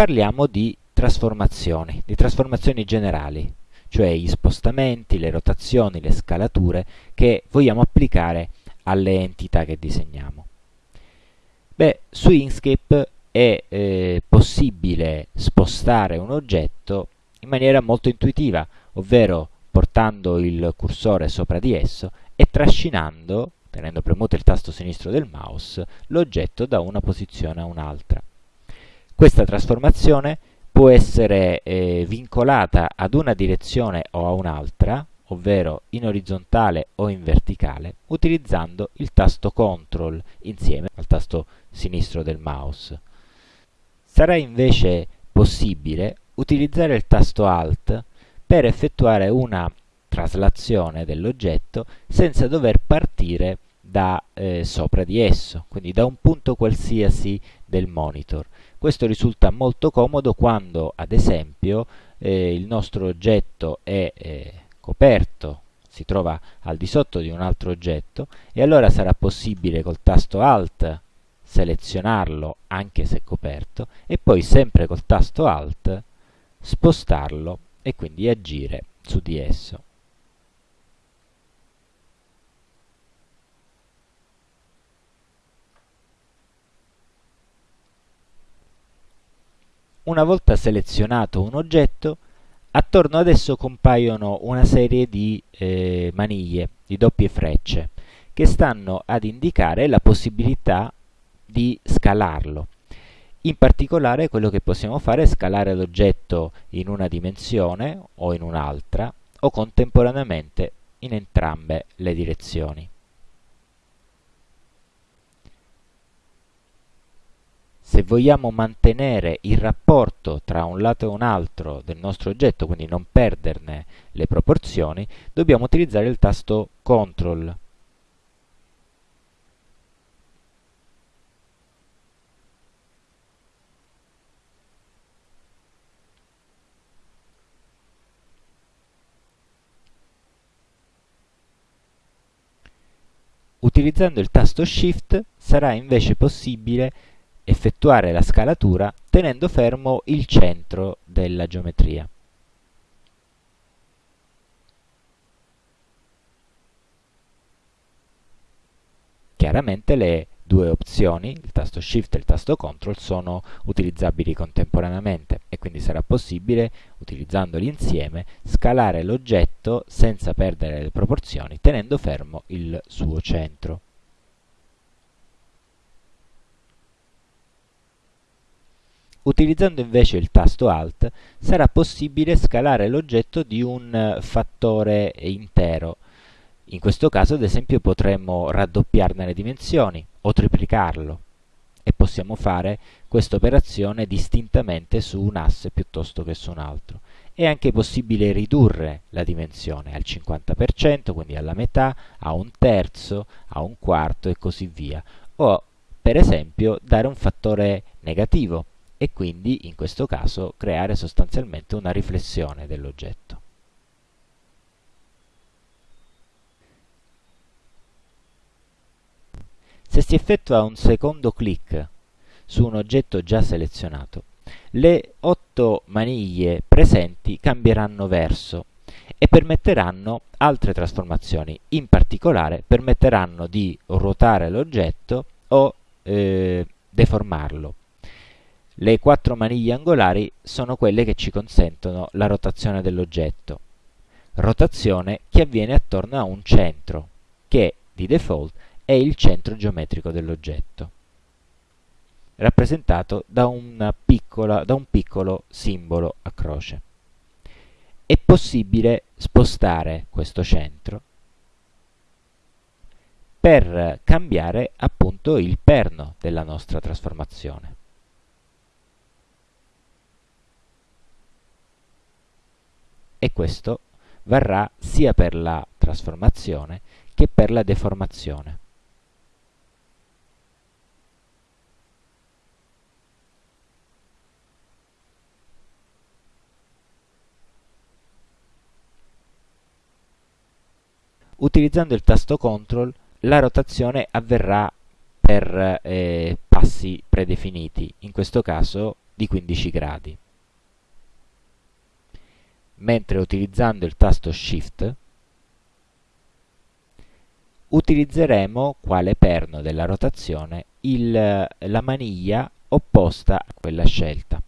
parliamo di trasformazioni, di trasformazioni generali, cioè gli spostamenti, le rotazioni, le scalature che vogliamo applicare alle entità che disegniamo. Beh, su Inkscape è eh, possibile spostare un oggetto in maniera molto intuitiva, ovvero portando il cursore sopra di esso e trascinando, tenendo premuto il tasto sinistro del mouse, l'oggetto da una posizione a un'altra. Questa trasformazione può essere eh, vincolata ad una direzione o a un'altra, ovvero in orizzontale o in verticale, utilizzando il tasto CTRL insieme al tasto sinistro del mouse. Sarà invece possibile utilizzare il tasto ALT per effettuare una traslazione dell'oggetto senza dover partire da eh, sopra di esso, quindi da un punto qualsiasi del monitor. Questo risulta molto comodo quando, ad esempio, eh, il nostro oggetto è eh, coperto, si trova al di sotto di un altro oggetto e allora sarà possibile col tasto Alt selezionarlo anche se coperto e poi sempre col tasto Alt spostarlo e quindi agire su di esso. Una volta selezionato un oggetto, attorno ad esso compaiono una serie di eh, maniglie, di doppie frecce, che stanno ad indicare la possibilità di scalarlo. In particolare quello che possiamo fare è scalare l'oggetto in una dimensione o in un'altra o contemporaneamente in entrambe le direzioni. Se vogliamo mantenere il rapporto tra un lato e un altro del nostro oggetto, quindi non perderne le proporzioni, dobbiamo utilizzare il tasto CTRL Utilizzando il tasto Shift sarà invece possibile effettuare la scalatura tenendo fermo il centro della geometria. Chiaramente le due opzioni, il tasto Shift e il tasto Ctrl, sono utilizzabili contemporaneamente e quindi sarà possibile, utilizzandoli insieme, scalare l'oggetto senza perdere le proporzioni, tenendo fermo il suo centro. Utilizzando invece il tasto Alt sarà possibile scalare l'oggetto di un fattore intero, in questo caso, ad esempio, potremmo raddoppiarne le dimensioni o triplicarlo e possiamo fare questa operazione distintamente su un asse piuttosto che su un altro. È anche possibile ridurre la dimensione al 50%, quindi alla metà, a un terzo, a un quarto e così via. O, per esempio, dare un fattore negativo e quindi, in questo caso, creare sostanzialmente una riflessione dell'oggetto. Se si effettua un secondo clic su un oggetto già selezionato, le otto maniglie presenti cambieranno verso e permetteranno altre trasformazioni. In particolare permetteranno di ruotare l'oggetto o eh, deformarlo. Le quattro maniglie angolari sono quelle che ci consentono la rotazione dell'oggetto. Rotazione che avviene attorno a un centro, che di default è il centro geometrico dell'oggetto, rappresentato da, piccola, da un piccolo simbolo a croce. È possibile spostare questo centro per cambiare appunto il perno della nostra trasformazione. E questo varrà sia per la trasformazione che per la deformazione. Utilizzando il tasto CTRL la rotazione avverrà per eh, passi predefiniti, in questo caso di 15 gradi. Mentre utilizzando il tasto Shift utilizzeremo quale perno della rotazione il, la maniglia opposta a quella scelta.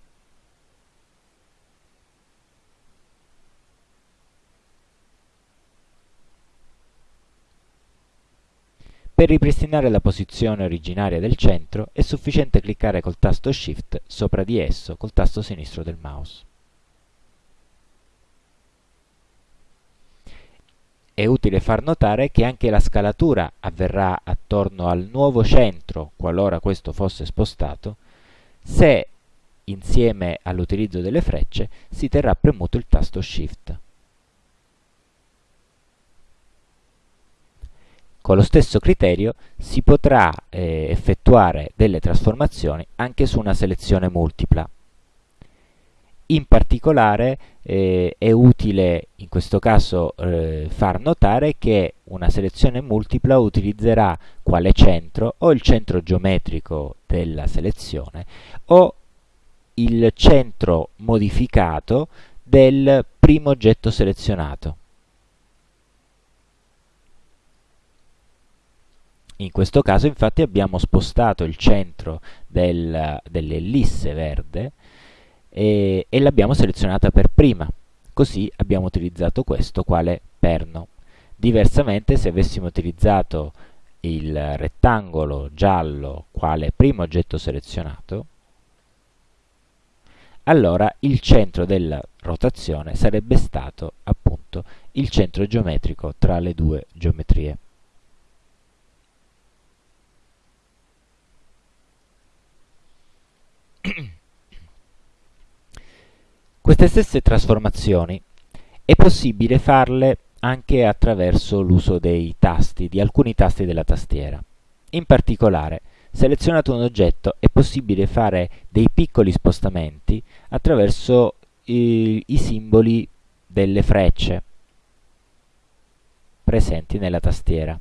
Per ripristinare la posizione originaria del centro è sufficiente cliccare col tasto Shift sopra di esso col tasto sinistro del mouse. È utile far notare che anche la scalatura avverrà attorno al nuovo centro, qualora questo fosse spostato, se insieme all'utilizzo delle frecce si terrà premuto il tasto Shift. Con lo stesso criterio si potrà eh, effettuare delle trasformazioni anche su una selezione multipla. In particolare eh, è utile in questo caso eh, far notare che una selezione multipla utilizzerà quale centro o il centro geometrico della selezione o il centro modificato del primo oggetto selezionato. In questo caso infatti abbiamo spostato il centro del, dell'ellisse verde e, e l'abbiamo selezionata per prima, così abbiamo utilizzato questo quale perno. Diversamente se avessimo utilizzato il rettangolo giallo quale primo oggetto selezionato, allora il centro della rotazione sarebbe stato appunto il centro geometrico tra le due geometrie. Queste stesse trasformazioni è possibile farle anche attraverso l'uso dei tasti, di alcuni tasti della tastiera. In particolare, selezionato un oggetto è possibile fare dei piccoli spostamenti attraverso i, i simboli delle frecce presenti nella tastiera.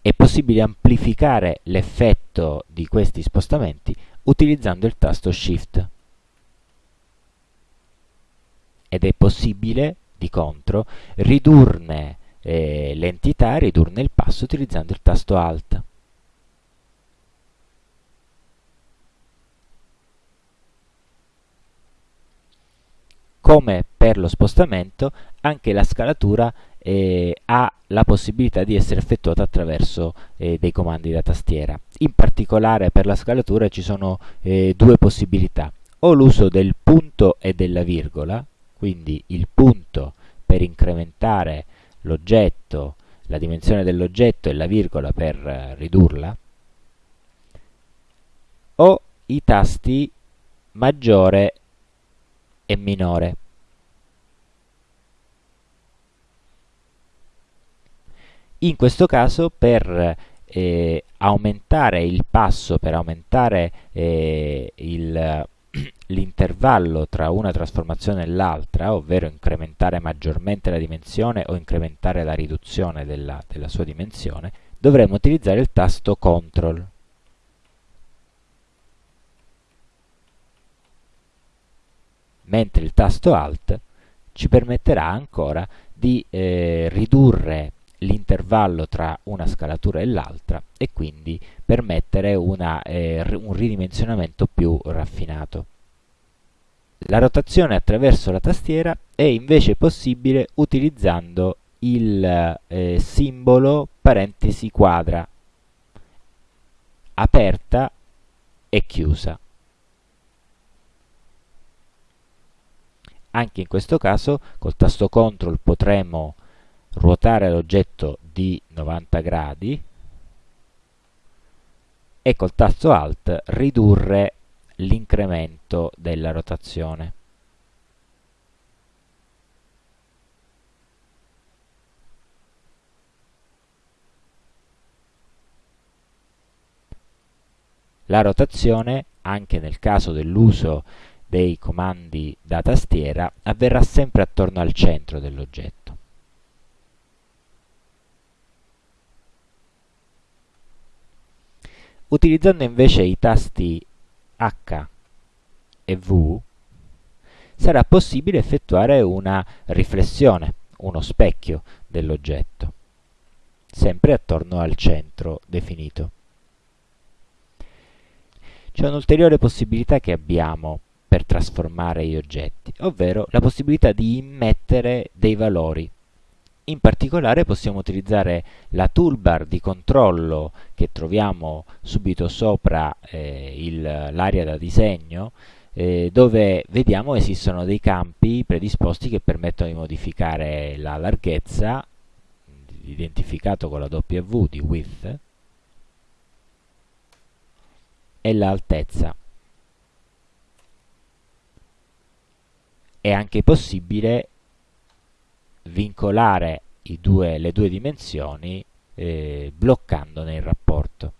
È possibile amplificare l'effetto di questi spostamenti utilizzando il tasto Shift. Ed è possibile, di contro, ridurne eh, l'entità, ridurne il passo utilizzando il tasto Alt. Come per lo spostamento, anche la scalatura eh, ha la possibilità di essere effettuata attraverso eh, dei comandi da tastiera. In particolare per la scalatura ci sono eh, due possibilità, o l'uso del punto e della virgola, quindi il punto per incrementare l'oggetto, la dimensione dell'oggetto e la virgola per eh, ridurla, o i tasti maggiore e minore. In questo caso per eh, aumentare il passo, per aumentare eh, l'intervallo tra una trasformazione e l'altra, ovvero incrementare maggiormente la dimensione o incrementare la riduzione della, della sua dimensione, dovremo utilizzare il tasto CTRL. Mentre il tasto ALT ci permetterà ancora di eh, ridurre l'intervallo tra una scalatura e l'altra e quindi permettere una, eh, un ridimensionamento più raffinato. La rotazione attraverso la tastiera è invece possibile utilizzando il eh, simbolo parentesi quadra aperta e chiusa. Anche in questo caso col tasto CTRL potremo ruotare l'oggetto di 90 gradi e col tasto Alt ridurre l'incremento della rotazione. La rotazione, anche nel caso dell'uso dei comandi da tastiera, avverrà sempre attorno al centro dell'oggetto. Utilizzando invece i tasti H e V, sarà possibile effettuare una riflessione, uno specchio dell'oggetto, sempre attorno al centro definito. C'è un'ulteriore possibilità che abbiamo per trasformare gli oggetti, ovvero la possibilità di immettere dei valori. In particolare possiamo utilizzare la toolbar di controllo che troviamo subito sopra eh, l'area da disegno, eh, dove vediamo esistono dei campi predisposti che permettono di modificare la larghezza, identificato con la W di width, e l'altezza. È anche possibile vincolare due, le due dimensioni eh, bloccandone il rapporto.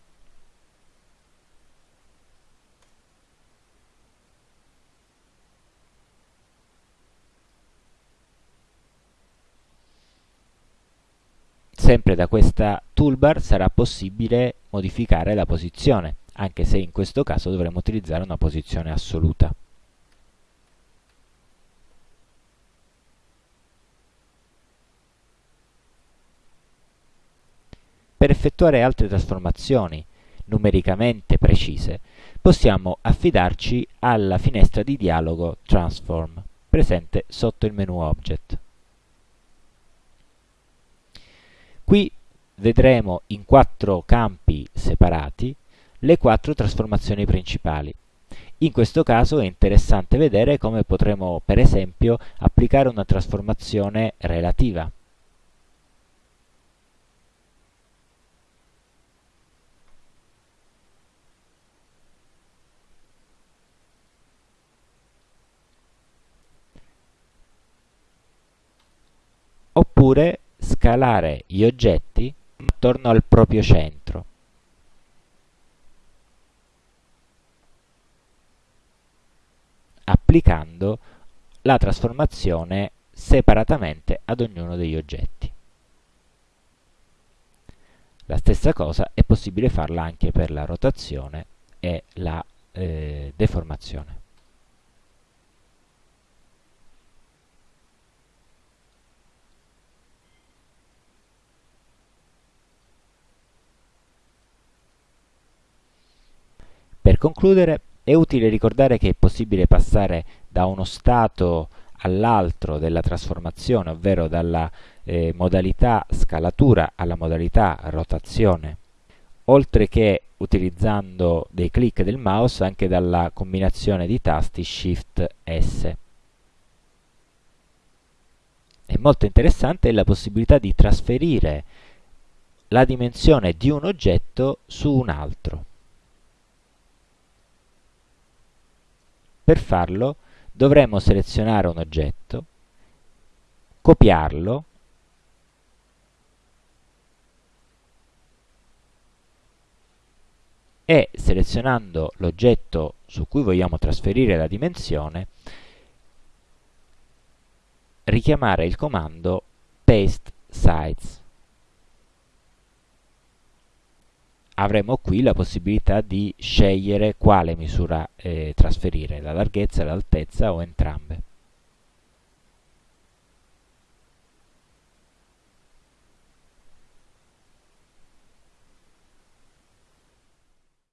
Sempre da questa toolbar sarà possibile modificare la posizione, anche se in questo caso dovremo utilizzare una posizione assoluta. Per effettuare altre trasformazioni numericamente precise, possiamo affidarci alla finestra di dialogo Transform, presente sotto il menu Object. Qui vedremo in quattro campi separati le quattro trasformazioni principali. In questo caso è interessante vedere come potremo, per esempio, applicare una trasformazione relativa. Oppure scalare gli oggetti attorno al proprio centro. applicando la trasformazione separatamente ad ognuno degli oggetti. La stessa cosa è possibile farla anche per la rotazione e la eh, deformazione. Per concludere, è utile ricordare che è possibile passare da uno stato all'altro della trasformazione, ovvero dalla eh, modalità scalatura alla modalità rotazione, oltre che utilizzando dei clic del mouse anche dalla combinazione di tasti Shift S. È molto interessante la possibilità di trasferire la dimensione di un oggetto su un altro. Per farlo dovremo selezionare un oggetto, copiarlo e selezionando l'oggetto su cui vogliamo trasferire la dimensione richiamare il comando paste size avremo qui la possibilità di scegliere quale misura eh, trasferire, la larghezza, l'altezza o entrambe.